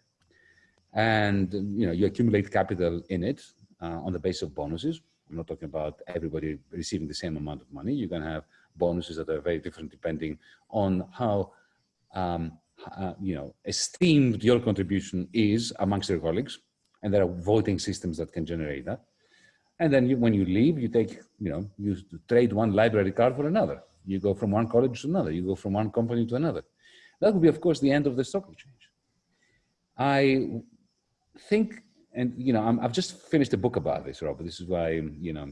S2: and, you know, you accumulate capital in it uh, on the basis of bonuses. I'm not talking about everybody receiving the same amount of money. You're going to have bonuses that are very different depending on how um, uh, you know esteemed your contribution is amongst your colleagues and there are voting systems that can generate that and then you, when you leave you take you know you trade one library card for another you go from one college to another. You go from one company to another. That would be of course the end of the stock exchange. I think and you know i have just finished a book about this robert. This is why you know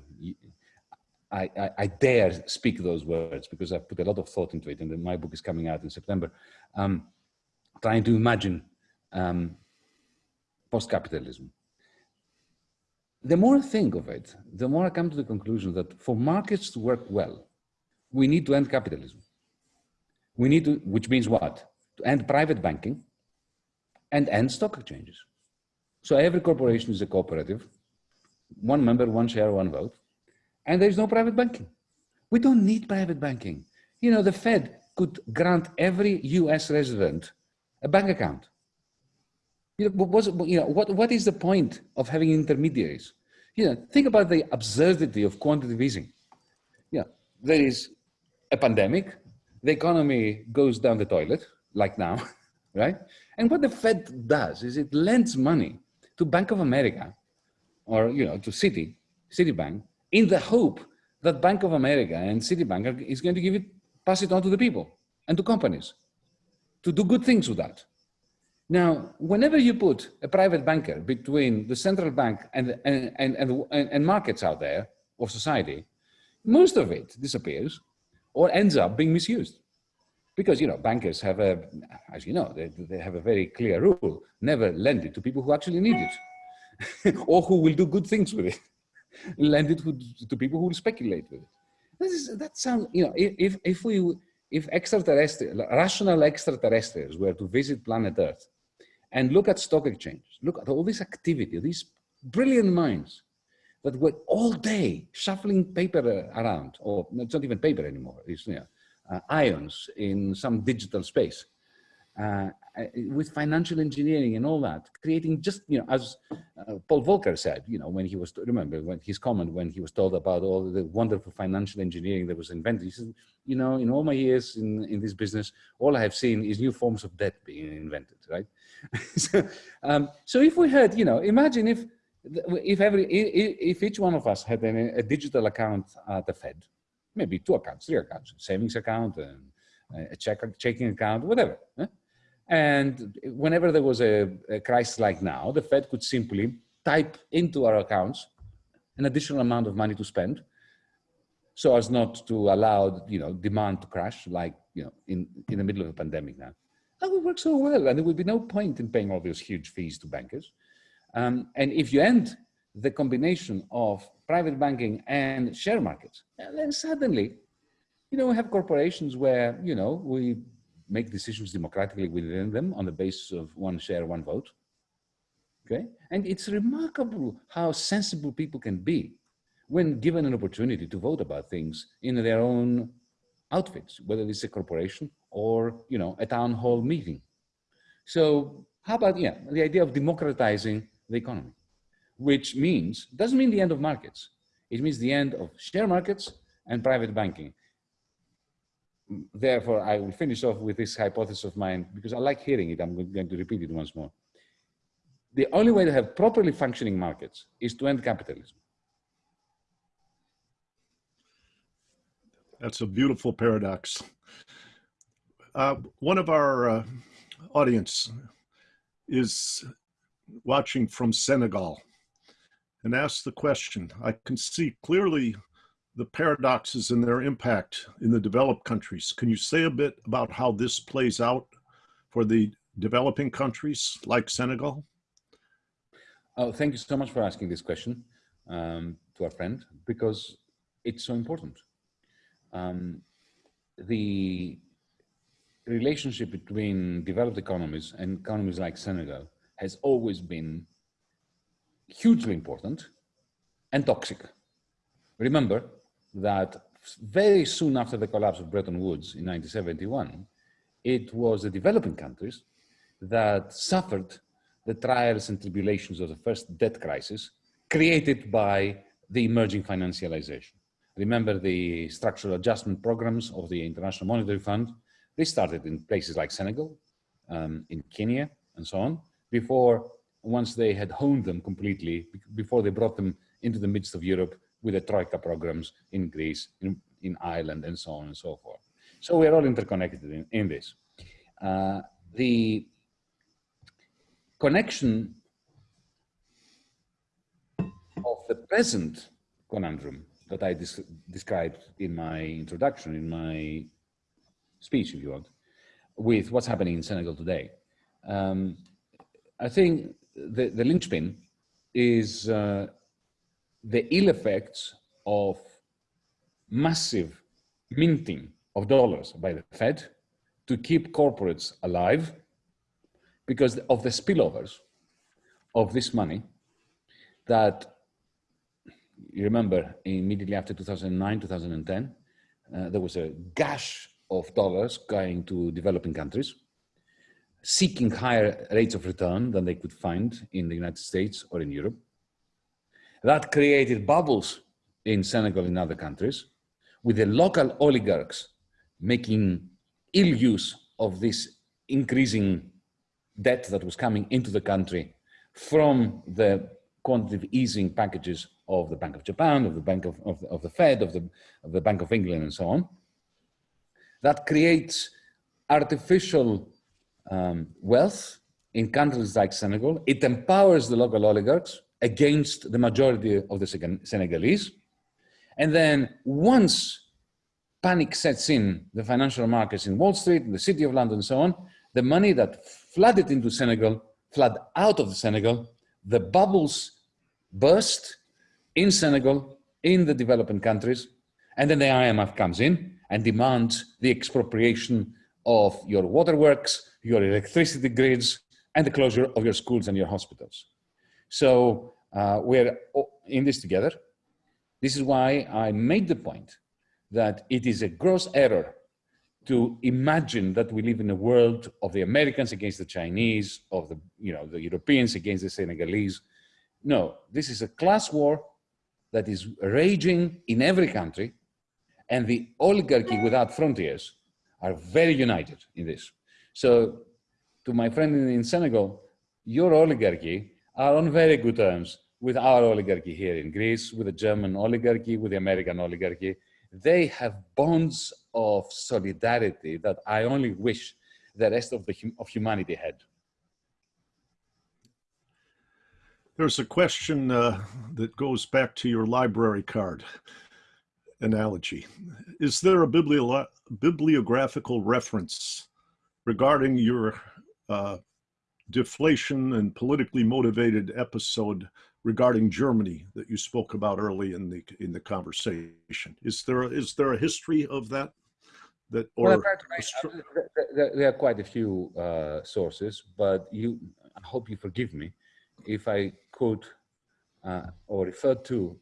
S2: I, I, I, dare speak those words because I've put a lot of thought into it and my book is coming out in September, um, trying to imagine um, post-capitalism. The more I think of it, the more I come to the conclusion that for markets to work well, we need to end capitalism. We need to, which means what? To end private banking and end stock exchanges. So every corporation is a cooperative, one member, one share, one vote and there's no private banking. We don't need private banking. You know, the Fed could grant every US resident a bank account. You know, what, you know, what, what is the point of having intermediaries? You know, think about the absurdity of quantitative easing. Yeah, there is a pandemic, the economy goes down the toilet, like now, right? And what the Fed does is it lends money to Bank of America or, you know, to Citi, Citibank, in the hope that Bank of America and Citibank is going to give it, pass it on to the people and to companies to do good things with that. Now, whenever you put a private banker between the central bank and, and, and, and, and markets out there of society, most of it disappears or ends up being misused. Because, you know, bankers have a, as you know, they, they have a very clear rule, never lend it to people who actually need it or who will do good things with it lend it to, people who will speculate with it. This is, that sounds, you know, if, if we, if extraterrestrial, rational extraterrestrials were to visit planet Earth and look at stock exchanges, look at all this activity, these brilliant minds that were all day shuffling paper around, or it's not even paper anymore, it's you know, uh, ions in some digital space. Uh, uh, with financial engineering and all that, creating just, you know, as uh, Paul Volcker said, you know, when he was, remember when his comment, when he was told about all the wonderful financial engineering that was invented, he said, you know, in all my years in, in this business, all I have seen is new forms of debt being invented, right? so, um, so if we had, you know, imagine if, if every, if each one of us had a, a digital account at the Fed, maybe two accounts, three accounts, savings account, and a check, checking account, whatever. And whenever there was a, a crisis like now, the Fed could simply type into our accounts an additional amount of money to spend so as not to allow you know demand to crash like you know in in the middle of a pandemic now that would work so well and there would be no point in paying all those huge fees to bankers um, and if you end the combination of private banking and share markets then suddenly You know, we have corporations where, you know, we make decisions democratically within them on the basis of one share, one vote. Okay. And it's remarkable how sensible people can be when given an opportunity to vote about things in their own outfits, whether it's a corporation or, you know, a town hall meeting. So how about, yeah, the idea of democratizing the economy, which means, doesn't mean the end of markets. It means the end of share markets and private banking. Therefore, I will finish off with this hypothesis of mine because I like hearing it. I'm going to repeat it once more. The only way to have properly functioning markets is to end capitalism.
S1: That's a beautiful paradox. Uh, one of our uh, audience is watching from Senegal and asked the question, I can see clearly the paradoxes and their impact in the developed countries. Can you say a bit about how this plays out for the developing countries like Senegal?
S2: Oh, thank you so much for asking this question um, to our friend, because it's so important. Um, the relationship between developed economies and economies like Senegal has always been hugely important and toxic. Remember that very soon after the collapse of Bretton Woods in 1971, it was the developing countries that suffered the trials and tribulations of the first debt crisis created by the emerging financialization. Remember the structural adjustment programs of the International Monetary Fund? They started in places like Senegal, um, in Kenya, and so on, before once they had honed them completely, before they brought them into the midst of Europe with the Troika programs in Greece, in, in Ireland, and so on and so forth. So we're all interconnected in, in this. Uh, the connection of the present conundrum that I described in my introduction, in my speech, if you want, with what's happening in Senegal today. Um, I think the, the linchpin is uh, the ill effects of massive minting of dollars by the Fed to keep corporates alive because of the spillovers of this money that you remember immediately after 2009, 2010, uh, there was a gush of dollars going to developing countries seeking higher rates of return than they could find in the United States or in Europe. That created bubbles in Senegal and other countries, with the local oligarchs making ill use of this increasing debt that was coming into the country from the quantitative easing packages of the Bank of Japan, of the Bank of, of, of the Fed, of the, of the Bank of England, and so on. That creates artificial um, wealth in countries like Senegal. It empowers the local oligarchs against the majority of the Senegalese. And then once panic sets in the financial markets in Wall Street, in the City of London, and so on, the money that flooded into Senegal, flood out of Senegal, the bubbles burst in Senegal, in the developing countries, and then the IMF comes in and demands the expropriation of your waterworks, your electricity grids, and the closure of your schools and your hospitals. So uh, we're in this together. This is why I made the point that it is a gross error to imagine that we live in a world of the Americans against the Chinese, of the, you know, the Europeans against the Senegalese. No, this is a class war that is raging in every country and the oligarchy without frontiers are very united in this. So to my friend in Senegal, your oligarchy are on very good terms with our oligarchy here in Greece, with the German oligarchy, with the American oligarchy. They have bonds of solidarity that I only wish the rest of, the, of humanity had.
S1: There's a question uh, that goes back to your library card analogy. Is there a bibliographical reference regarding your uh, deflation and politically motivated episode regarding Germany that you spoke about early in the in the conversation. Is there a, is there a history of that? That or
S2: well, there, there, are quite a few uh, sources, but you, I hope you forgive me if I quote uh, or refer to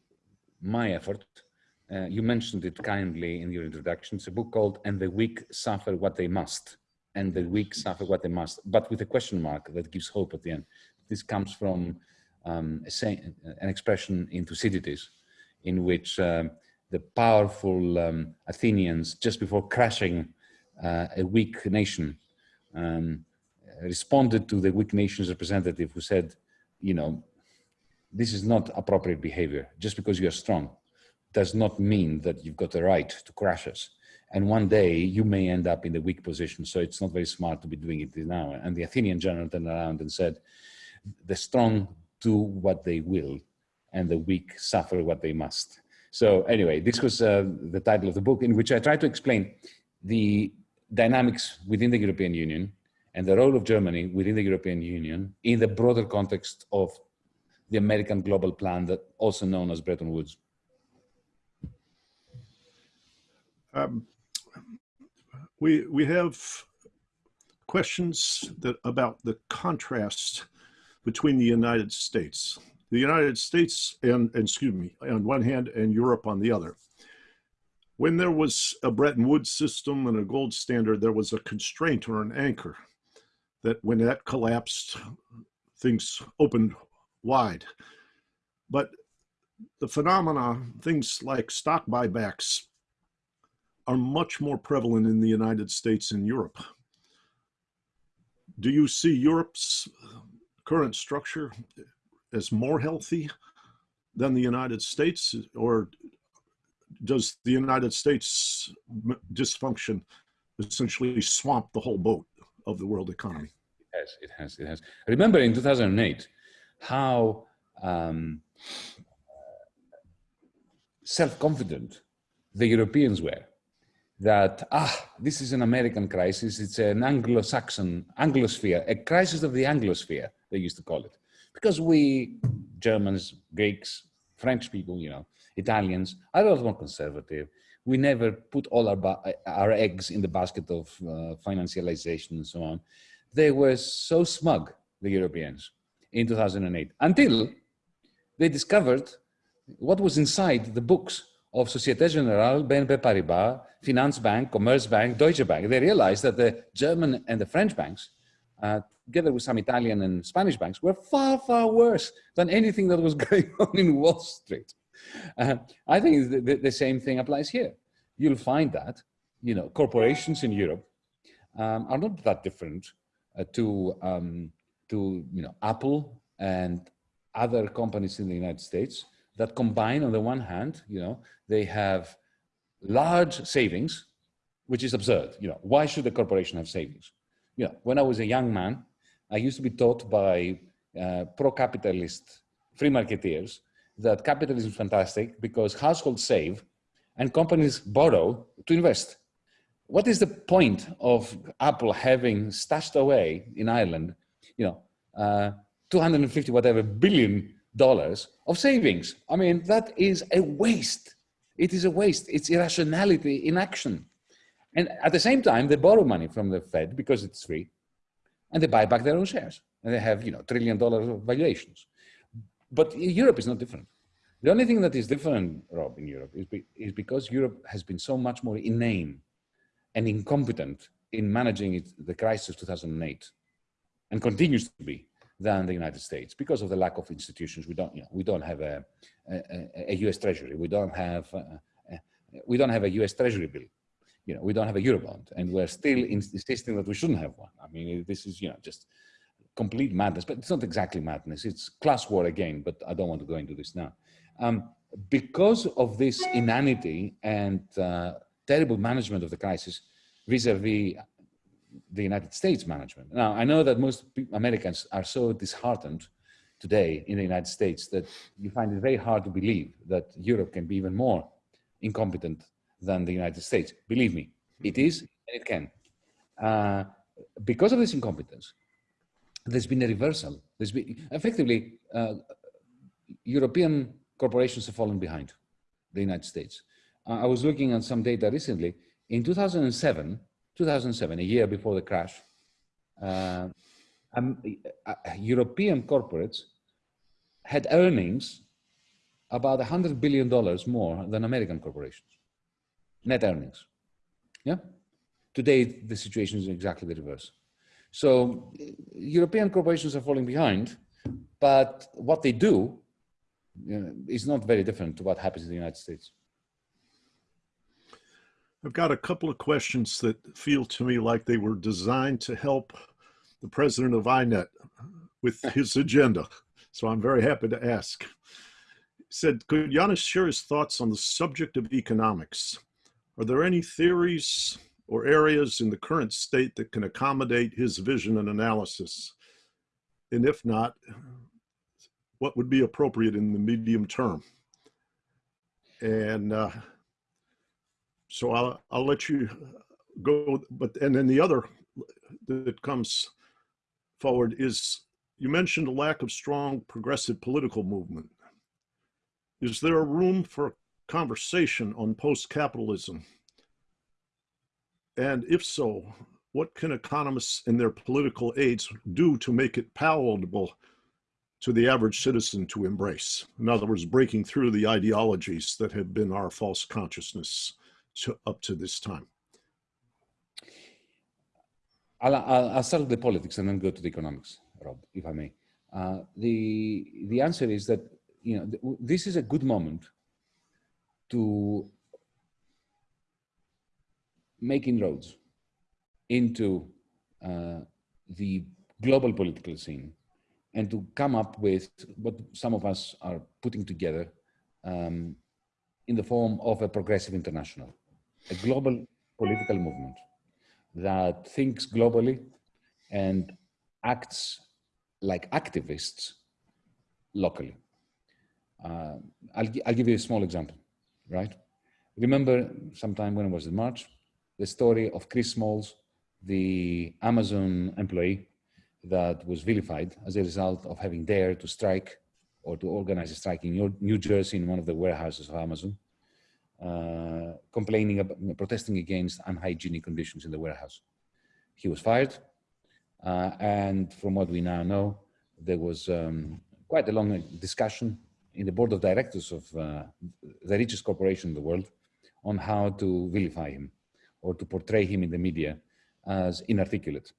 S2: my effort. Uh, you mentioned it kindly in your introduction. It's a book called "And the Weak Suffer What They Must." And the weak suffer what they must, but with a question mark that gives hope at the end. This comes from um, an expression in Thucydides, in which um, the powerful um, Athenians, just before crashing uh, a weak nation, um, responded to the weak nation's representative who said, you know, this is not appropriate behavior. Just because you're strong does not mean that you've got the right to crash us. And one day you may end up in the weak position. So it's not very smart to be doing it now. And the Athenian general turned around and said, the strong do what they will and the weak suffer what they must. So anyway, this was uh, the title of the book in which I try to explain the dynamics within the European Union and the role of Germany within the European Union in the broader context of the American global plan that also known as Bretton Woods.
S1: Um, we, we have questions that about the contrast between the United States. The United States and, and excuse me, on one hand and Europe on the other. When there was a Bretton Woods system and a gold standard, there was a constraint or an anchor that when that collapsed, things opened wide. But the phenomena, things like stock buybacks, are much more prevalent in the United States and Europe. Do you see Europe's current structure as more healthy than the United States, or does the United States dysfunction essentially swamp the whole boat of the world economy?
S2: It has, it has, it has. Remember in 2008 how um, self-confident the Europeans were that, ah, this is an American crisis, it's an Anglo-Saxon, Anglosphere, a crisis of the Anglosphere, they used to call it. Because we, Germans, Greeks, French people, you know, Italians, are a lot more conservative. We never put all our, our eggs in the basket of uh, financialization and so on. They were so smug, the Europeans, in 2008, until they discovered what was inside the books of Societe Generale, BNP Paribas, Finanzbank, Commerzbank, Deutsche Bank. They realized that the German and the French banks, uh, together with some Italian and Spanish banks, were far, far worse than anything that was going on in Wall Street. Uh, I think the, the, the, same thing applies here. You'll find that, you know, corporations in Europe um, are not that different uh, to, um, to, you know, Apple and other companies in the United States that combine on the one hand, you know, they have large savings, which is absurd. You know, why should a corporation have savings? You know, when I was a young man, I used to be taught by uh, pro-capitalist free marketeers that capitalism is fantastic because households save and companies borrow to invest. What is the point of Apple having stashed away in Ireland, you know, uh, 250 whatever billion dollars of savings? I mean, that is a waste. It is a waste. It's irrationality in action. And at the same time, they borrow money from the Fed because it's free and they buy back their own shares. And they have, you know, trillion dollars of valuations. But Europe is not different. The only thing that is different, Rob, in Europe is, be, is because Europe has been so much more inane and incompetent in managing it, the crisis of 2008 and continues to be than the United States because of the lack of institutions. We don't, you know, we don't have a, a, a U.S. Treasury. We don't have, uh, a, we don't have a U.S. Treasury bill. You know, we don't have a Eurobond, and we're still insisting that we shouldn't have one. I mean, this is, you know, just complete madness. But it's not exactly madness. It's class war again. But I don't want to go into this now. Um, because of this inanity and uh, terrible management of the crisis vis-a-vis -vis the United States management. Now, I know that most Americans are so disheartened today in the United States that you find it very hard to believe that Europe can be even more incompetent than the United States. Believe me, it is and it can. Uh, because of this incompetence, there's been a reversal. There's been effectively uh, European corporations have fallen behind the United States. Uh, I was looking at some data recently. In 2007, 2007, a year before the crash, uh, um, uh, European corporates had earnings about $100 billion more than American corporations, net earnings. Yeah. Today, the situation is exactly the reverse. So European corporations are falling behind, but what they do you know, is not very different to what happens in the United States.
S1: I've got a couple of questions that feel to me like they were designed to help the president of INET with his agenda. So I'm very happy to ask. He said, could Yanis share his thoughts on the subject of economics? Are there any theories or areas in the current state that can accommodate his vision and analysis? And if not, what would be appropriate in the medium term? And uh, so I'll, I'll let you go, but, and then the other that comes forward is, you mentioned a lack of strong progressive political movement. Is there a room for conversation on post-capitalism? And if so, what can economists and their political aides do to make it palatable to the average citizen to embrace? In other words, breaking through the ideologies that have been our false consciousness to, up to this time?
S2: I'll, I'll, start with the politics and then go to the economics, Rob, if I may. Uh, the, the answer is that you know, th this is a good moment to make inroads into uh, the global political scene and to come up with what some of us are putting together um, in the form of a progressive international a global political movement that thinks globally and acts like activists locally. Uh, I'll, I'll give you a small example, right? Remember sometime when it was in March, the story of Chris Smalls, the Amazon employee that was vilified as a result of having dared to strike or to organize a strike in New Jersey in one of the warehouses of Amazon uh, complaining about, protesting against unhygienic conditions in the warehouse. He was fired. Uh, and from what we now know, there was um, quite a long discussion in the board of directors of uh, the richest corporation in the world on how to vilify him or to portray him in the media as inarticulate.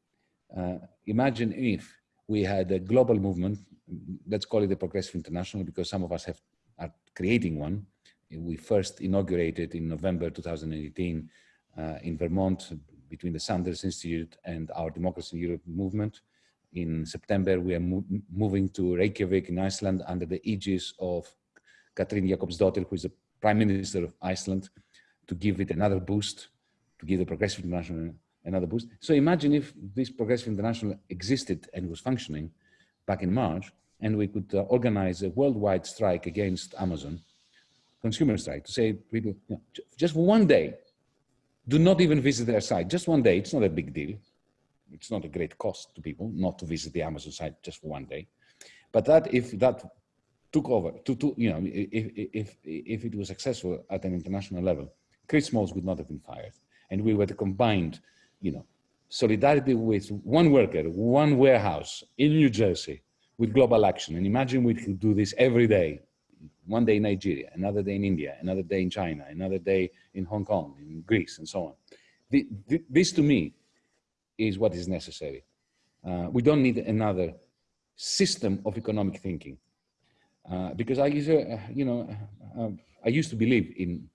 S2: Uh, imagine if we had a global movement, let's call it the Progressive International because some of us have, are creating one, we first inaugurated in November 2018 uh, in Vermont between the Sanders Institute and our Democracy in Europe movement. In September, we are mo moving to Reykjavik in Iceland under the aegis of Katrín Jakobsdóttir, who is the Prime Minister of Iceland, to give it another boost, to give the Progressive International another boost. So imagine if this Progressive International existed and was functioning back in March, and we could uh, organize a worldwide strike against Amazon consumer side to say people, you know, just one day, do not even visit their site. Just one day, it's not a big deal. It's not a great cost to people not to visit the Amazon site just one day. But that if that took over, to, to you know, if, if, if it was successful at an international level, Chris Smalls would not have been fired. And we were the combined, you know, solidarity with one worker, one warehouse in New Jersey with global action. And imagine we could do this every day one day in Nigeria, another day in India, another day in China, another day in Hong Kong, in Greece, and so on. The, the, this to me is what is necessary. Uh, we don't need another system of economic thinking. Uh, because I used, you know, I used to believe in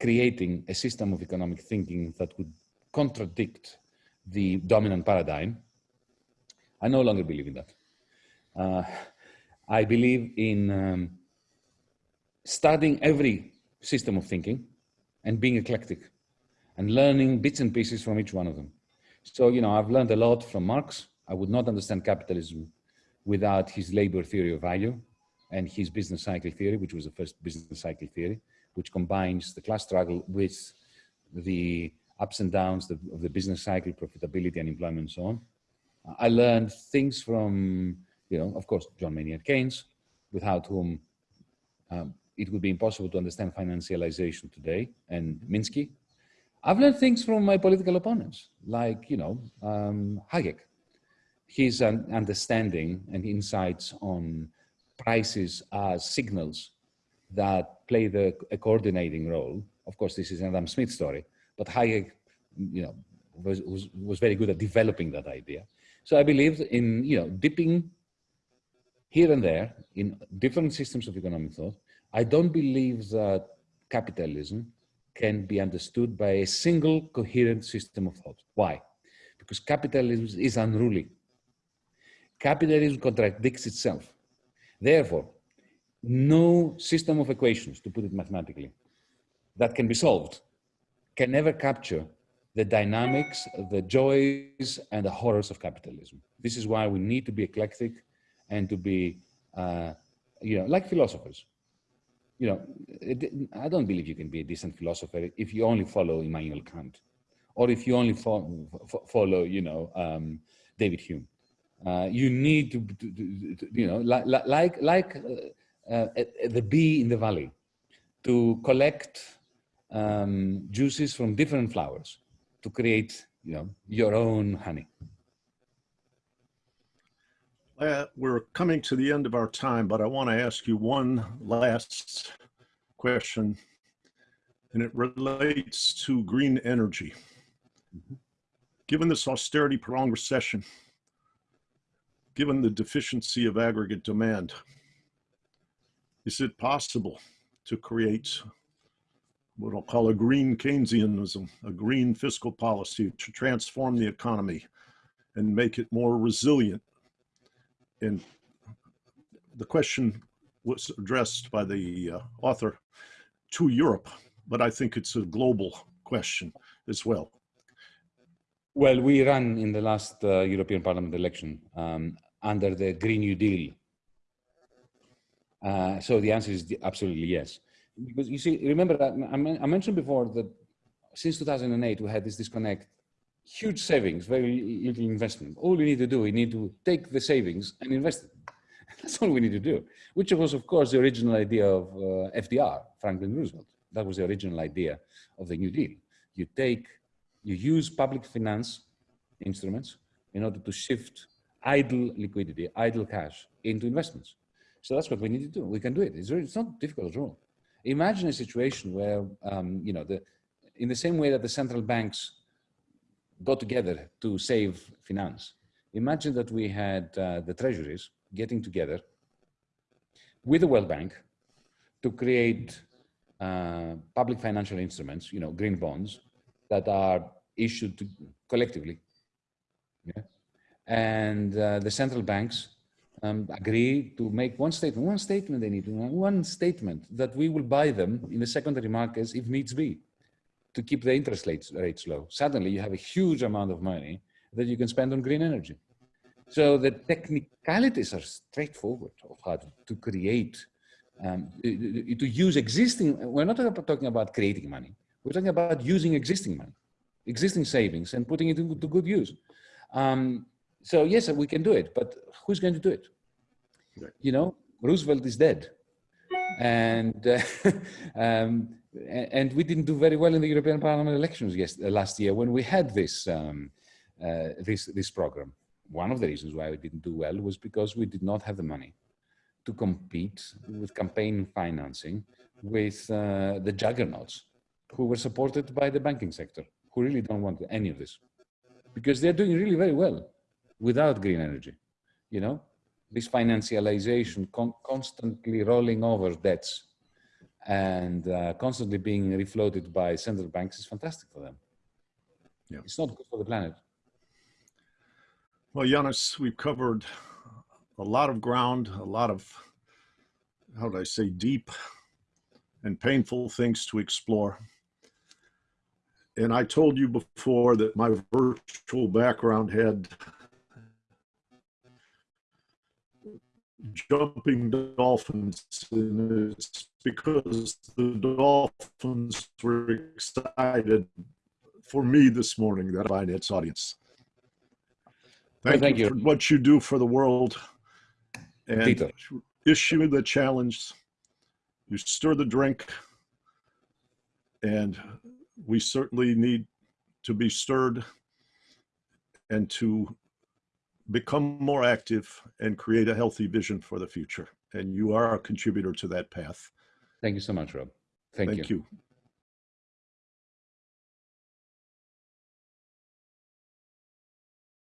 S2: creating a system of economic thinking that would contradict the dominant paradigm. I no longer believe in that. Uh, I believe in um, studying every system of thinking and being eclectic and learning bits and pieces from each one of them. So, you know, I've learned a lot from Marx. I would not understand capitalism without his labor theory of value and his business cycle theory, which was the first business cycle theory, which combines the class struggle with the ups and downs of the business cycle, profitability and employment and so on. I learned things from, you know, of course, John Maynard Keynes, without whom um, it would be impossible to understand financialization today, and Minsky. I've learned things from my political opponents, like, you know, um, Hayek. His understanding and insights on prices as signals that play the, a coordinating role. Of course, this is an Adam Smith story, but Hayek, you know, was, was, was very good at developing that idea. So I believed in, you know, dipping here and there in different systems of economic thought. I don't believe that capitalism can be understood by a single coherent system of thought. Why? Because capitalism is unruly. Capitalism contradicts itself. Therefore, no system of equations, to put it mathematically, that can be solved can never capture the dynamics, the joys, and the horrors of capitalism. This is why we need to be eclectic and to be, uh, you know, like philosophers. You know, it, I don't believe you can be a decent philosopher if you only follow Immanuel Kant, or if you only fo follow, you know, um, David Hume. Uh, you need to, to, to, you know, like like like uh, uh, the bee in the valley, to collect um, juices from different flowers to create, you know, your own honey.
S1: Uh, we're coming to the end of our time, but I want to ask you one last question, and it relates to green energy. Mm -hmm. Given this austerity prolonged recession, given the deficiency of aggregate demand, is it possible to create what I'll call a green Keynesianism, a green fiscal policy to transform the economy and make it more resilient? And the question was addressed by the uh, author to Europe, but I think it's a global question as well.
S2: Well, we ran in the last uh, European Parliament election um, under the Green New Deal. Uh, so the answer is absolutely yes. Because you see, remember that I mentioned before that since 2008, we had this disconnect, huge savings, very little investment. All we need to do, we need to take the savings and invest it. That's all we need to do, which was, of course, the original idea of uh, FDR, Franklin Roosevelt. That was the original idea of the New Deal. You take, you use public finance instruments in order to shift idle liquidity, idle cash into investments. So that's what we need to do. We can do it. It's, very, it's not difficult at all. Imagine a situation where, um, you know, the, in the same way that the central banks got together to save finance, imagine that we had uh, the treasuries getting together with the World Bank to create uh, public financial instruments, you know, green bonds that are issued to, collectively. Yeah? and uh, the central banks um, agree to make one statement, one statement they need to one statement that we will buy them in the secondary markets if needs be to keep the interest rates, rates low. Suddenly you have a huge amount of money that you can spend on green energy. So the technicalities are straightforward of how to, to create, um, to use existing, we're not talking about creating money. We're talking about using existing money, existing savings and putting it to, to good use. Um, so yes, we can do it, but who's going to do it? You know, Roosevelt is dead. And, uh, um, and we didn't do very well in the European Parliament elections yes, uh, last year when we had this, um, uh, this, this program. One of the reasons why we didn't do well was because we did not have the money to compete with campaign financing with uh, the juggernauts who were supported by the banking sector, who really don't want any of this because they're doing really very well without green energy. You know, this financialization, con constantly rolling over debts and uh, constantly being refloated by central banks is fantastic for them. Yeah. It's not good for the planet.
S1: Well, Yanis, we've covered a lot of ground, a lot of, how do I say, deep and painful things to explore. And I told you before that my virtual background had jumping dolphins and it's because the dolphins were excited for me this morning that finance audience Thank,
S2: thank
S1: you,
S2: you.
S1: for what you do for the world and
S2: Tito.
S1: issue the challenge. You stir the drink, and we certainly need to be stirred and to become more active and create a healthy vision for the future. And you are a contributor to that path.
S2: Thank you so much, Rob. Thank,
S1: Thank
S2: you.
S1: you.